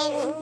Bye.